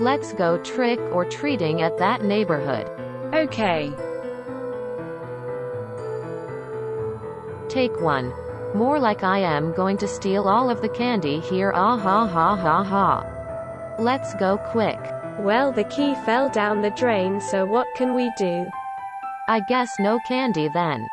Let's go trick or treating at that neighborhood. Okay. Take one. More like I am going to steal all of the candy here ah ha ha ha ha. Let's go quick. Well, the key fell down the drain, so what can we do? I guess no candy then.